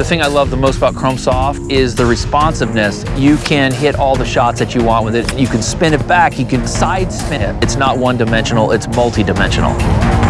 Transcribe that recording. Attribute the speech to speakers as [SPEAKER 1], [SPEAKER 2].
[SPEAKER 1] The thing I love the most about Chrome Soft is the responsiveness. You can hit all the shots that you want with it. You can spin it back, you can side spin it. It's not one dimensional, it's multi-dimensional.